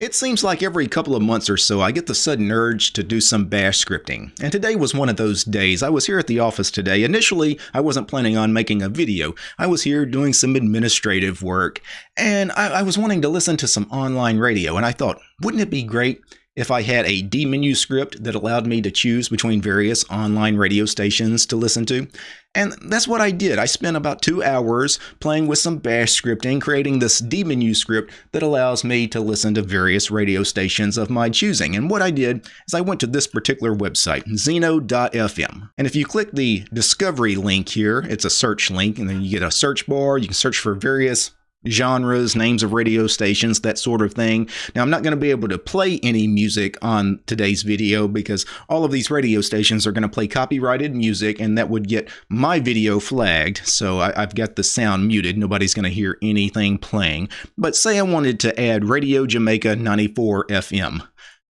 It seems like every couple of months or so I get the sudden urge to do some bash scripting, and today was one of those days. I was here at the office today. Initially, I wasn't planning on making a video. I was here doing some administrative work, and I, I was wanting to listen to some online radio, and I thought, wouldn't it be great if I had a dmenu script that allowed me to choose between various online radio stations to listen to. And that's what I did. I spent about two hours playing with some bash scripting, creating this dmenu script that allows me to listen to various radio stations of my choosing. And what I did is I went to this particular website, zeno.fm. And if you click the discovery link here, it's a search link, and then you get a search bar. You can search for various genres, names of radio stations, that sort of thing. Now, I'm not going to be able to play any music on today's video because all of these radio stations are going to play copyrighted music and that would get my video flagged. So I, have got the sound muted. Nobody's going to hear anything playing. But say I wanted to add Radio Jamaica 94 FM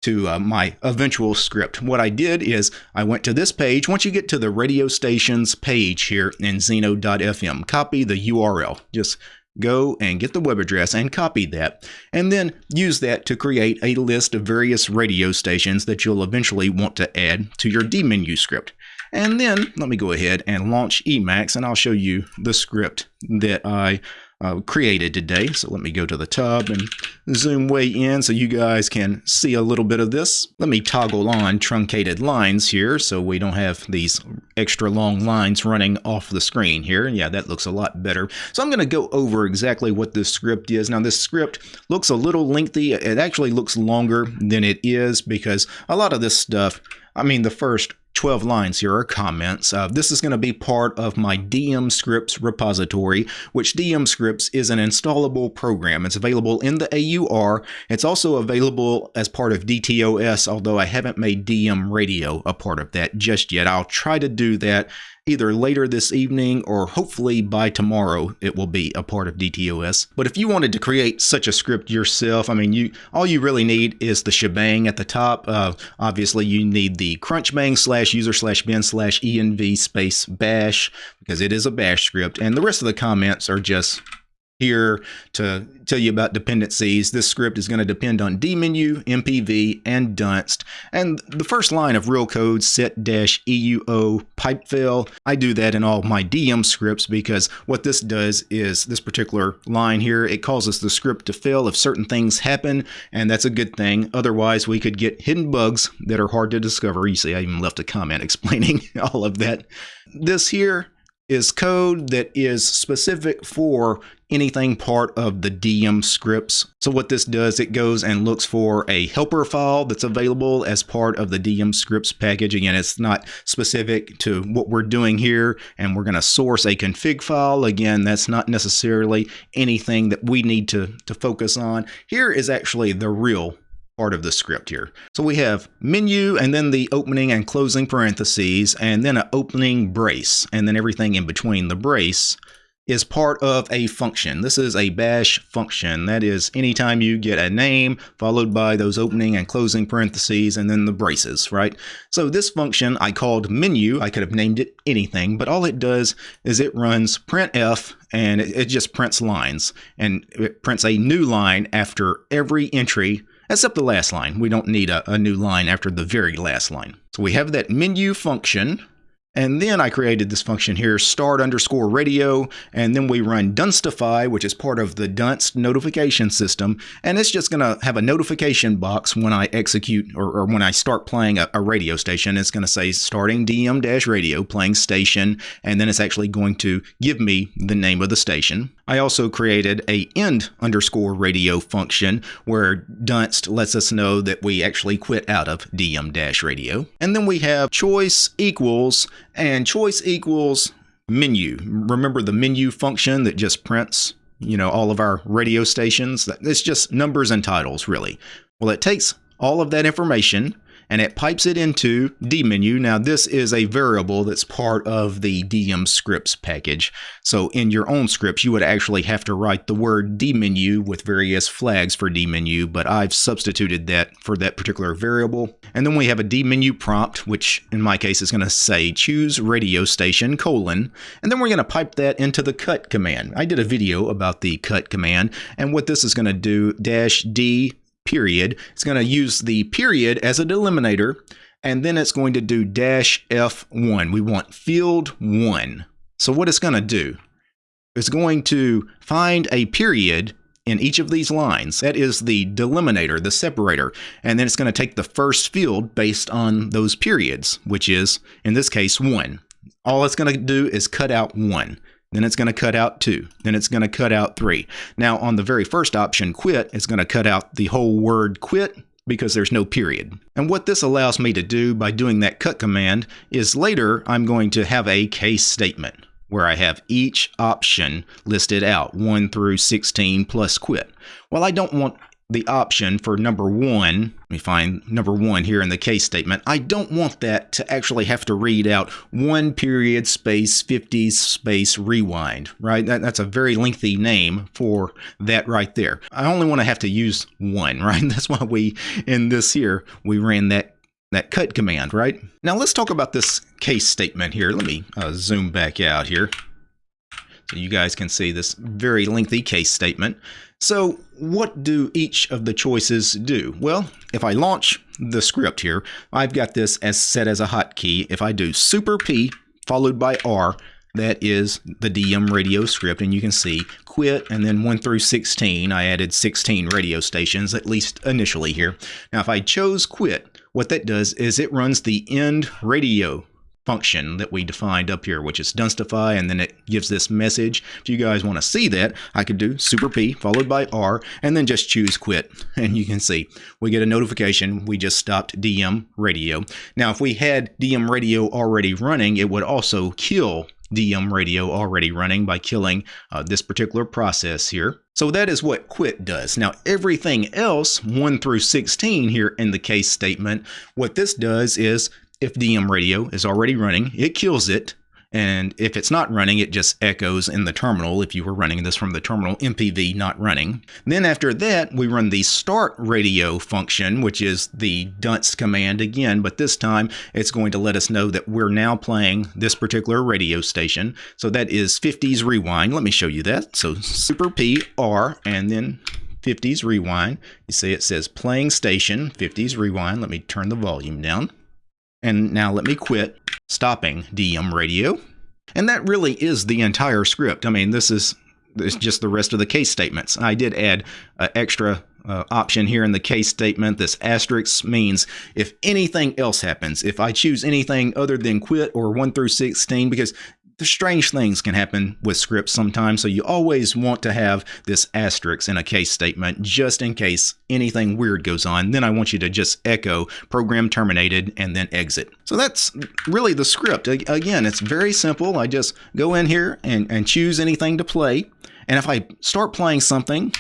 to uh, my eventual script. What I did is I went to this page. Once you get to the radio stations page here in Zeno.fm, copy the URL. Just go and get the web address and copy that, and then use that to create a list of various radio stations that you'll eventually want to add to your dmenu script. And then let me go ahead and launch Emacs and I'll show you the script that I uh, created today. So let me go to the tub and zoom way in so you guys can see a little bit of this. Let me toggle on truncated lines here so we don't have these extra long lines running off the screen here. Yeah, that looks a lot better. So I'm going to go over exactly what this script is. Now this script looks a little lengthy. It actually looks longer than it is because a lot of this stuff, I mean the first 12 lines here are comments. Uh, this is going to be part of my DM Scripts repository, which DM Scripts is an installable program. It's available in the AUR. It's also available as part of DTOS, although I haven't made DM Radio a part of that just yet. I'll try to do that either later this evening or hopefully by tomorrow it will be a part of DTOS. But if you wanted to create such a script yourself, I mean, you all you really need is the shebang at the top. Uh, obviously, you need the crunchbang slash user slash bin slash env space bash because it is a bash script, and the rest of the comments are just here to tell you about dependencies. This script is going to depend on dmenu, MPV, and Dunst. And the first line of real code set-euo pipefail, I do that in all my DM scripts because what this does is this particular line here, it causes the script to fail if certain things happen, and that's a good thing. Otherwise, we could get hidden bugs that are hard to discover. You see, I even left a comment explaining all of that. This here is code that is specific for anything part of the DM scripts. So what this does, it goes and looks for a helper file that's available as part of the DM scripts package. Again, it's not specific to what we're doing here, and we're going to source a config file. Again, that's not necessarily anything that we need to, to focus on. Here is actually the real part of the script here. So we have menu and then the opening and closing parentheses and then an opening brace and then everything in between the brace is part of a function. This is a bash function. That is anytime you get a name followed by those opening and closing parentheses and then the braces, right? So this function I called menu. I could have named it anything, but all it does is it runs printf and it, it just prints lines and it prints a new line after every entry except the last line. We don't need a, a new line after the very last line. So we have that menu function and then I created this function here, start underscore radio, and then we run Dunstify, which is part of the Dunst notification system. And it's just going to have a notification box when I execute or, or when I start playing a, a radio station. It's going to say starting DM dash radio, playing station, and then it's actually going to give me the name of the station. I also created a end underscore radio function where Dunst lets us know that we actually quit out of DM dash radio. And then we have choice equals and choice equals menu. Remember the menu function that just prints, you know, all of our radio stations? It's just numbers and titles, really. Well, it takes all of that information and it pipes it into dmenu. Now this is a variable that's part of the DM scripts package. So in your own scripts, you would actually have to write the word dmenu with various flags for dmenu, but I've substituted that for that particular variable. And then we have a dmenu prompt, which in my case is going to say choose radio station colon, and then we're going to pipe that into the cut command. I did a video about the cut command, and what this is going to do dash D period. It's going to use the period as a delimiter, and then it's going to do dash F1. We want field 1. So what it's going to do, it's going to find a period in each of these lines. That is the delimiter, the separator. And then it's going to take the first field based on those periods, which is, in this case, 1. All it's going to do is cut out 1. Then it's going to cut out 2. Then it's going to cut out 3. Now, on the very first option, quit, it's going to cut out the whole word quit because there's no period. And what this allows me to do by doing that cut command is later I'm going to have a case statement where I have each option listed out, 1 through 16 plus quit. Well, I don't want the option for number one, let me find number one here in the case statement. I don't want that to actually have to read out one period space 50 space rewind, right? That, that's a very lengthy name for that right there. I only want to have to use one, right? That's why we, in this here, we ran that that cut command, right? Now let's talk about this case statement here. Let me uh, zoom back out here so you guys can see this very lengthy case statement. So what do each of the choices do? Well, if I launch the script here, I've got this as set as a hotkey. If I do super P followed by R, that is the DM radio script, and you can see quit and then 1 through 16. I added 16 radio stations, at least initially here. Now, if I chose quit, what that does is it runs the end radio function that we defined up here, which is Dunstify, and then it gives this message. If you guys want to see that, I could do Super P followed by R, and then just choose quit. And you can see we get a notification we just stopped DM radio. Now, if we had DM radio already running, it would also kill DM radio already running by killing uh, this particular process here. So that is what quit does. Now everything else, 1 through 16 here in the case statement, what this does is if DM radio is already running, it kills it and if it's not running, it just echoes in the terminal if you were running this from the terminal MPV not running. Then after that, we run the start radio function, which is the Dunst command again, but this time it's going to let us know that we're now playing this particular radio station. So that is 50s rewind. Let me show you that. So super P R and then 50s rewind. You see it says playing station 50s rewind. Let me turn the volume down. And now let me quit stopping DM radio. And that really is the entire script. I mean, this is, this is just the rest of the case statements. I did add an extra uh, option here in the case statement. This asterisk means if anything else happens, if I choose anything other than quit or 1 through 16, because the strange things can happen with scripts sometimes, so you always want to have this asterisk in a case statement just in case anything weird goes on. Then I want you to just echo program terminated and then exit. So that's really the script. Again, it's very simple. I just go in here and, and choose anything to play. And if I start playing something,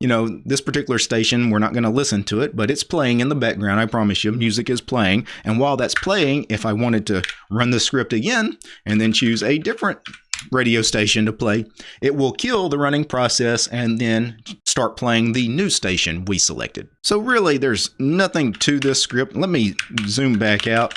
you know, this particular station, we're not going to listen to it, but it's playing in the background. I promise you, music is playing. And while that's playing, if I wanted to run the script again and then choose a different radio station to play, it will kill the running process and then start playing the new station we selected. So really, there's nothing to this script. Let me zoom back out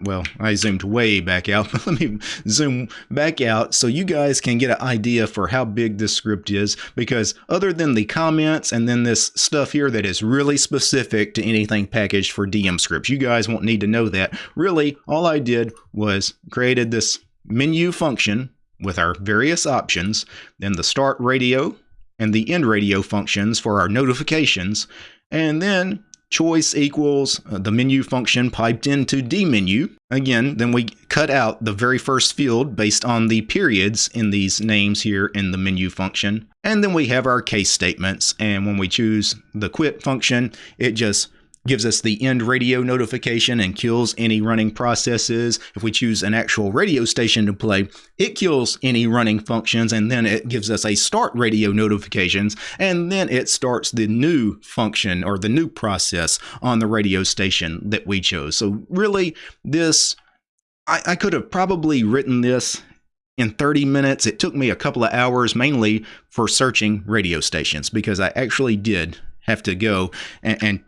well, I zoomed way back out, but let me zoom back out so you guys can get an idea for how big this script is because other than the comments and then this stuff here that is really specific to anything packaged for DM scripts, you guys won't need to know that. Really, all I did was created this menu function with our various options, then the start radio and the end radio functions for our notifications, and then choice equals uh, the menu function piped into dmenu. Again, then we cut out the very first field based on the periods in these names here in the menu function. And then we have our case statements. And when we choose the quit function, it just gives us the end radio notification and kills any running processes. If we choose an actual radio station to play, it kills any running functions and then it gives us a start radio notifications and then it starts the new function or the new process on the radio station that we chose. So really this, I, I could have probably written this in 30 minutes. It took me a couple of hours mainly for searching radio stations because I actually did have to go and, and,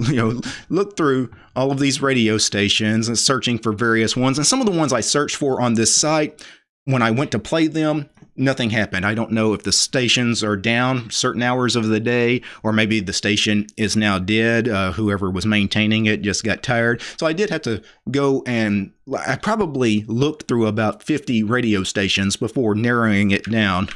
you know look through all of these radio stations and searching for various ones and some of the ones i searched for on this site when i went to play them nothing happened. I don't know if the stations are down certain hours of the day, or maybe the station is now dead. Uh, whoever was maintaining it just got tired. So I did have to go and I probably looked through about 50 radio stations before narrowing it down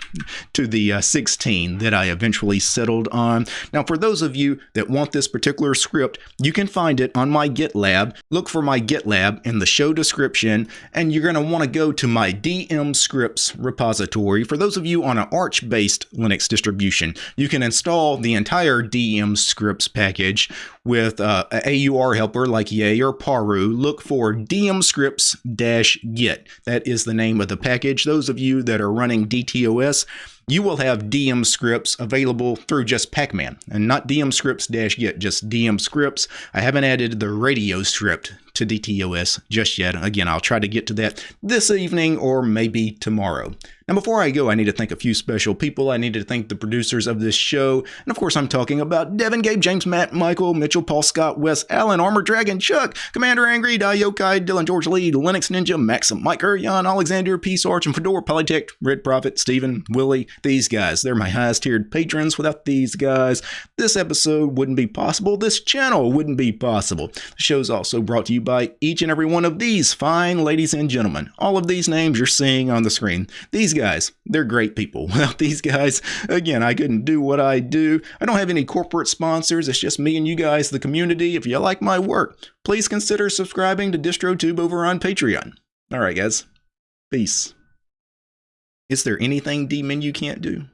to the uh, 16 that I eventually settled on. Now, for those of you that want this particular script, you can find it on my GitLab. Look for my GitLab in the show description, and you're going to want to go to my DM scripts repository. For those of you on an Arch based Linux distribution, you can install the entire DM scripts package with uh, a AUR helper like Yay or Paru. Look for DM scripts scripts-git. That is the name of the package. Those of you that are running DTOS, you will have DM scripts available through just Pacman and not DM scripts-git, just DM scripts. I haven't added the radio script to DTOS just yet. Again, I'll try to get to that this evening or maybe tomorrow. Now, before I go, I need to thank a few special people. I need to thank the producers of this show. And of course, I'm talking about Devin, Gabe, James, Matt, Michael, Mitchell, Paul, Scott, Wes, Allen, Armor Dragon, Chuck, Commander Angry, Yokai, Dylan, George Lee, Linux Ninja, Maxim, Mike, Jan, Alexander, Peace Arch, and Fedora, Polytech, Red Prophet, Steven, Willie. These guys, they're my highest tiered patrons. Without these guys, this episode wouldn't be possible. This channel wouldn't be possible. The show's also brought to you by each and every one of these fine ladies and gentlemen. All of these names you're seeing on the screen. These guys, they're great people. Without these guys, again, I couldn't do what I do. I don't have any corporate sponsors. It's just me and you guys, the community. If you like my work, please consider subscribing to DistroTube over on Patreon. All right, guys. Peace. Is there anything dmenu can't do?